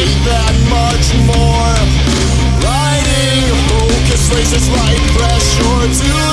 need that much more? Riding a focus raises light pressure to